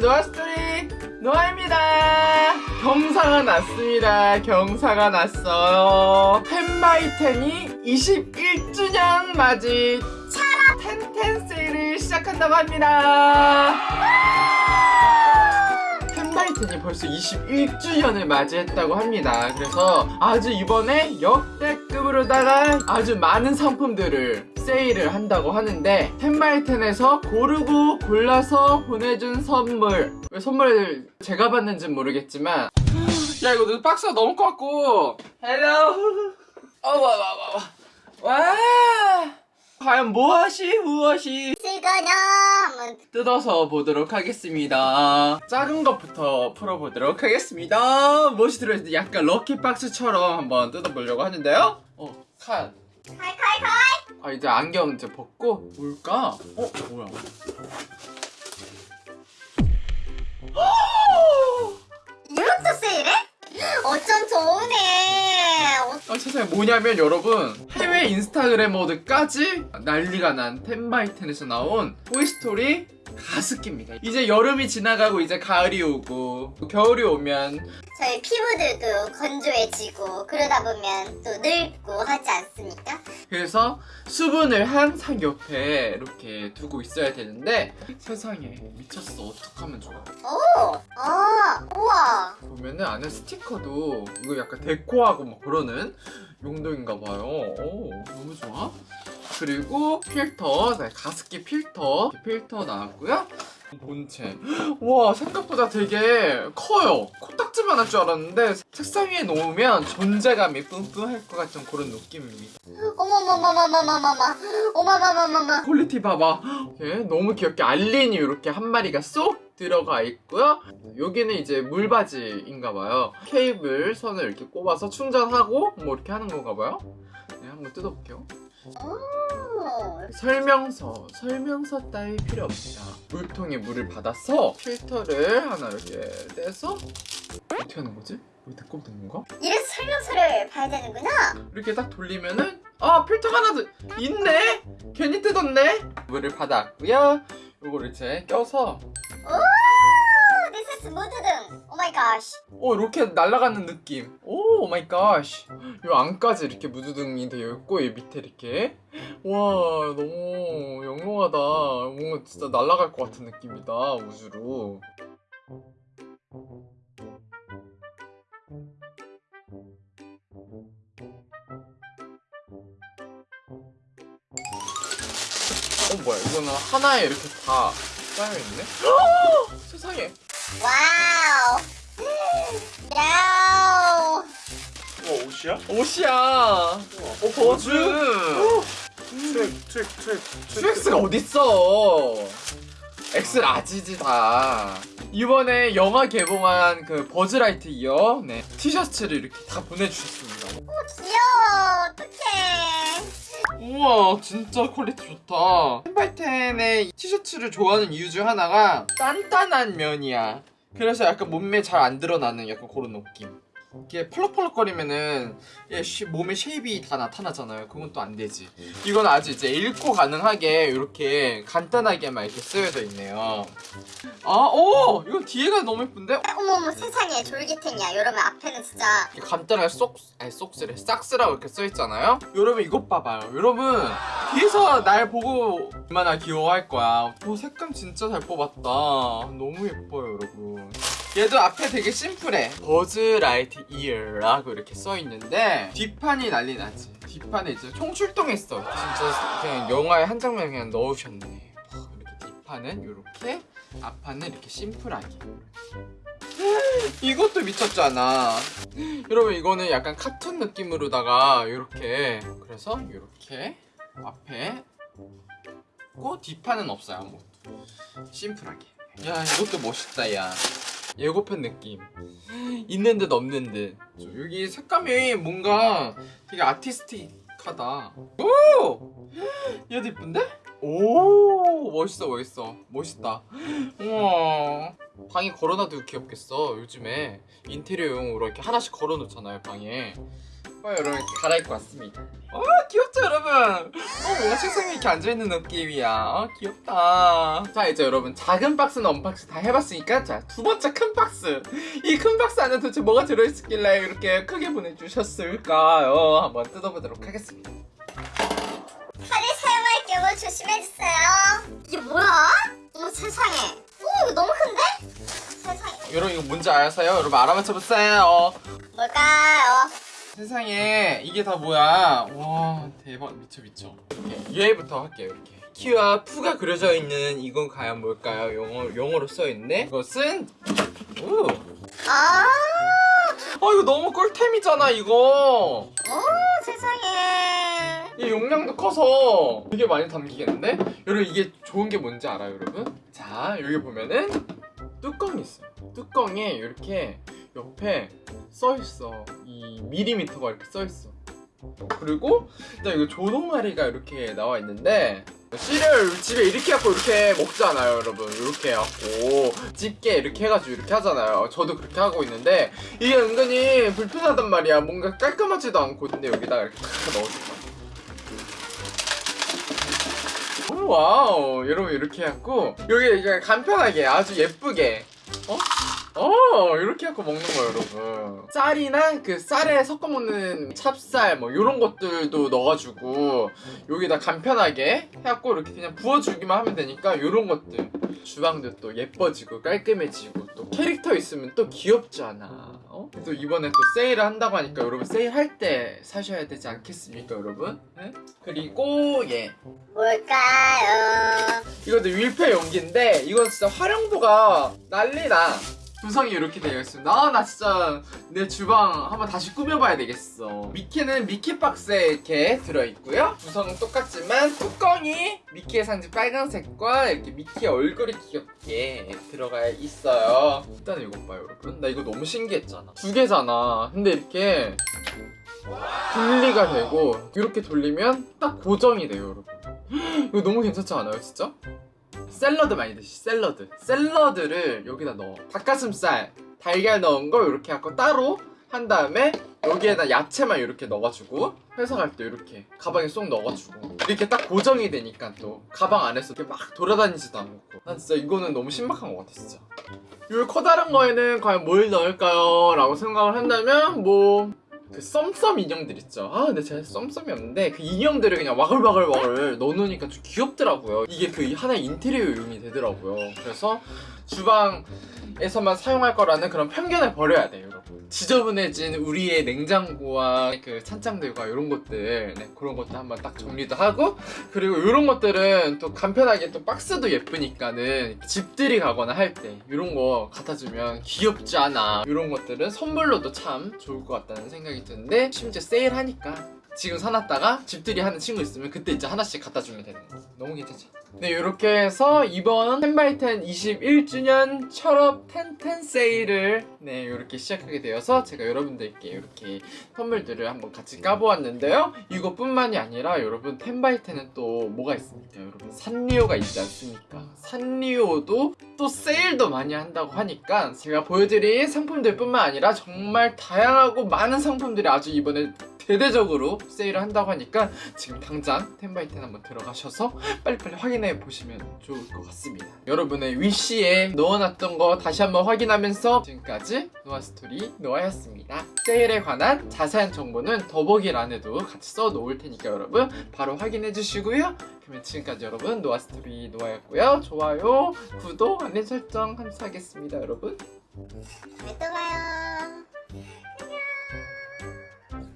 노아스토리 노아입니다. 경사가 났습니다. 경사가 났어요. 텐바이텐이 21주년 맞이 차라 텐텐 세일을 시작한다고 합니다. 텐바이텐이 벌써 21주년을 맞이했다고 합니다. 그래서 아주 이번에 역대급으로다가 아주 많은 상품들을 세일을 한다고 하는데 텐바이텐에서 고르고 골라서 보내준 선물. 왜 선물을 제가 받는지는 모르겠지만. 야 이거 너 박스가 너무 컸고. hello 어와와와와. 와. 과연 무엇이 무엇이 지거념은 뜯어서 보도록 하겠습니다. 작은 것부터 풀어보도록 하겠습니다. 무엇이 들어있는지 약간 lucky box처럼 한번 뜯어보려고 하는데요. 어 칸. 아 이제 안경 이제 벗고 뭘까? 어 뭐야? 이것도 세일해? 어쩜 좋으네 어, 아 세상에 뭐냐면 여러분 해외 인스타그래머들까지 난리가 난 텐바이텐에서 나온 토이스토리 가습기입니다 이제 여름이 지나가고 이제 가을이 오고 겨울이 오면 저희 피부들도 건조해지고 그러다 보면 또 늙고 하지 않습니까? 그래서 수분을 항상 옆에 이렇게 두고 있어야 되는데 세상에 미쳤어 어떡하면 좋아 오! 아! 우와! 보면은 안에 스티커도 이거 약간 deco하고 막 그러는 용도인가 봐요. 오, 너무 좋아. 그리고 필터, 네, 가습기 필터. 필터 나왔고요. 본체. 와, 생각보다 되게 커요. 코딱지만 할 줄 알았는데 책상 위에 놓으면 존재감이 뿜뿜할 것 같은 그런 느낌입니다. 어머머머머머머머머 어머머머머머 퀄리티 봐봐. 예, 너무 귀엽게 알린이 이렇게 한 마리가 쏙 들어가 있고요. 여기는 이제 물바지인가 봐요. 케이블 선을 이렇게 꼽아서 충전하고 뭐 이렇게 하는 건가 봐요. 네, 한번 뜯어볼게요. 오! 설명서, 설명서 따위 필요 없다. 물통에 물을 받아서 필터를 하나 이렇게 떼서 어떻게 하는 거지? 여기다 꼽는 건가? 이래서 설명서를 봐야 되는구나 이렇게 딱 돌리면은 아 필터가 하나 더 있네? 괜히 뜯었네? 물을 받았고요. 요거를 이제 껴서 오! Is 무드등 오 오 이렇게 날아가는 느낌. oh my god. 요 안까지 이렇게 무드등이 되어 있고 이 밑에 이렇게. 와 너무 영롱하다. 뭔가 진짜 날아갈 것 같은 느낌이다 우주로. 어 뭐야. 이거는 하나에 이렇게 다 쌓여있네? 세상에. 와 옷이야? 옷이야. 어 버즈? 트랙 트랙 트랙 QX가 어딨어? X 라지지 다. 이번에 영화 개봉한 그 버즈라이트 이어? 네. 티셔츠를 이렇게 다 보내주셨습니다. 귀여워. 어떡해. 우와 진짜 퀄리티 좋다. 텐바이텐의 티셔츠를 좋아하는 이유 중 하나가 단단한 면이야. 그래서 약간 몸매 잘 안 드러나는 약간 그런 느낌 이게 펄럭펄럭거리면은 몸에 shape이 다 나타나잖아요. 그건 또 안 되지. 이건 아주 이제 읽고 가능하게 이렇게 간단하게만 이렇게 쓰여져 있네요. 아 오! 이건 뒤에가 너무 예쁜데? 어머머 세상에. 졸귀탱이야 여러분 앞에는 진짜. 이렇게 간단하게 쏙, 아니 쏙스래 싹스라고 이렇게 써있잖아요? 여러분 이것 봐봐요. 여러분 뒤에서 날 보고 얼마나 귀여워할 거야. 오 색감 진짜 잘 뽑았다. 너무 예뻐요 여러분 얘도 앞에 되게 심플해. 버즈라이트 이어라고 이렇게 써있는데 뒷판이 난리 나지. 뒷판에 이제 총출동했어. 진짜 그냥 영화의 한 장면 그냥 넣으셨네. 와, 이렇게 뒷판은 이렇게 앞판은 이렇게 심플하게. 이것도 미쳤잖아. 여러분 이거는 약간 카툰 느낌으로다가 이렇게. 그래서 이렇게 앞에 고 뒷판은 없어요 아무것도. 심플하게. 야 이것도 멋있다 야 예고편 느낌. 있는 듯 없는 듯. 저 여기 색감이 뭔가 되게 아티스틱하다. 오! 얘도 이쁜데? 오! 멋있어 멋있어. 멋있다. 우와. 방에 걸어놔도 귀엽겠어 요즘에. 인테리어용으로 이렇게 하나씩 걸어놓잖아요 방에 어, 여러분 갈아입고 왔습니다. 어 귀엽죠 여러분? 어 책상에 이렇게 앉아있는 느낌이야. 어 귀엽다. 자 이제 여러분 작은 박스는 unboxing 다 해봤으니까 자 두 번째 큰 박스. 이 큰 박스 안에 도대체 뭐가 들어있길래 이렇게 크게 보내주셨을까요? 한번 뜯어보도록 하겠습니다. 칼을 사용할 경우 조심해주세요. 이게 뭐야? 어머 세상에. 오 이거 너무 큰데? 세상에. 여러분 이거 뭔지 아세요? 여러분 알아맞혀보세요. 뭘까요? 세상에 이게 다 뭐야? 와 대박 미쳐 미쳐. 이렇게 얘부터 할게요 이렇게. 키와 푸가 그려져 있는 이건 과연 뭘까요? 영어 영어로 써 있네. 이것은 오. 아, 아 이거 너무 꿀템이잖아 이거. 오 세상에. 이 용량도 커서 되게 많이 담기겠는데? 여러분 이게 좋은 게 뭔지 알아요 여러분? 자 여기 보면은 뚜껑이 있어요 뚜껑에 이렇게 옆에 써있어. 이 밀리미터가 이렇게 써있어. 그리고 일단 이거 조동아리가 이렇게 나와 있는데 씨를 집에 이렇게 갖고 이렇게 먹잖아요 여러분. 이렇게 해갖고 집게 이렇게 해가지고 이렇게 하잖아요. 저도 그렇게 하고 있는데 이게 은근히 불편하단 말이야. 뭔가 깔끔하지도 않고 근데 여기다가 이렇게 탁 넣어줄 거야 오, 와우. 여러분 이렇게 해갖고 여기 간편하게 아주 예쁘게 어? 어 이렇게 해갖고 먹는 거예요 여러분 쌀이나 그 쌀에 섞어 먹는 찹쌀 뭐 이런 것들도 넣어가지고 여기다 간편하게 해갖고 이렇게 그냥 부어주기만 하면 되니까 이런 것들 주방도 또 예뻐지고 깔끔해지고 또 캐릭터 있으면 또 귀엽잖아 어? 또 이번에 또 세일을 한다고 하니까 여러분 세일할 때 사셔야 되지 않겠습니까 여러분? 네? 그리고 예 뭘까요? 이것도 밀폐 용기인데 이건 진짜 활용도가 난리나 구성이 이렇게 되어 있습니다. 아 나 진짜 내 주방 한번 다시 꾸며봐야 되겠어. 미키는 미키 박스에 이렇게 들어있고요. 구성은 똑같지만 뚜껑이 미키의 상징 빨간색과 이렇게 미키의 얼굴이 귀엽게 들어가 있어요. 일단 이거 봐요 여러분. 나 이거 너무 신기했잖아. 두 개잖아. 근데 이렇게 분리가 되고 이렇게 돌리면 딱 고정이 돼요 여러분. 이거 너무 괜찮지 않아요 진짜? 샐러드 많이 드시 샐러드. 샐러드를 여기다 넣어. 닭가슴살 달걀 넣은 거 이렇게 하고 따로 한 다음에 여기에다 야채만 이렇게 넣어가지고 회사 갈 때 이렇게 가방에 쏙 넣어가지고. 이렇게 딱 고정이 되니까 또 가방 안에서 이렇게 막 돌아다니지도 않고. 난 진짜 이거는 너무 신박한 것 같아 진짜. 이 커다란 거에는 과연 뭘 넣을까요? 라고 생각을 한다면 뭐 그 썸썸 인형들 있죠. 아, 근데 제가 썸썸이 없는데 그 인형들을 그냥 와글와글와글 넣어놓으니까 좀 귀엽더라고요. 이게 그 하나의 인테리어 용이 되더라고요. 그래서 주방 에서만 사용할 거라는 그런 편견을 버려야 돼요, 여러분. 지저분해진 우리의 냉장고와 그 찬장들과 이런 것들, 네, 그런 것도 한번 딱 정리도 하고 그리고 이런 것들은 또 간편하게 또 박스도 예쁘니까는 집들이 가거나 할 때 이런 거 갖다 주면 귀엽지 않아. 이런 것들은 선물로도 참 좋을 것 같다는 생각이 드는데 심지어 세일하니까 지금 사놨다가 집들이 하는 친구 있으면 그때 이제 하나씩 갖다 주면 되는 거. 너무 괜찮죠? 네, 이렇게 해서 이번 10x10 21주년 철업 1010 세일을 네, 이렇게 시작하게 되어서 제가 여러분들께 이렇게 선물들을 한번 같이 까보았는데요. 이것뿐만이 아니라 여러분 10x10은 또 뭐가 있습니까? 여러분 산리오가 있지 않습니까? 산리오도 또 세일도 많이 한다고 하니까 제가 보여드린 상품들 뿐만 아니라 정말 다양하고 많은 상품들이 아주 이번에 대대적으로 세일을 한다고 하니까 지금 당장 10x10 한번 들어가셔서 빨리빨리 확인해 보시면 좋을 것 같습니다. 여러분의 위시에 넣어놨던 거 다시 한번 확인하면서 지금까지 노아스토리 노아였습니다. 세일에 관한 자세한 정보는 더보기란에도 같이 써 놓을 테니까 여러분 바로 확인해 주시고요. 그러면 지금까지 여러분 노아스토리 노아였고요. 좋아요, 구독, 알림 설정 감사하겠습니다 여러분. 다음에 또 봐요.